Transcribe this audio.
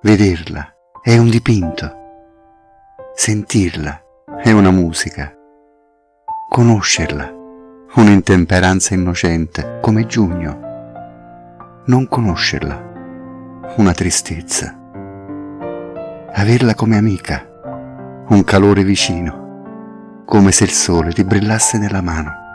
Vederla è un dipinto. Sentirla è una musica. Conoscerla, un'intemperanza innocente, come giugno. Non conoscerla, una tristezza. Averla come amica, un calore vicino, come se il sole ti brillasse nella mano.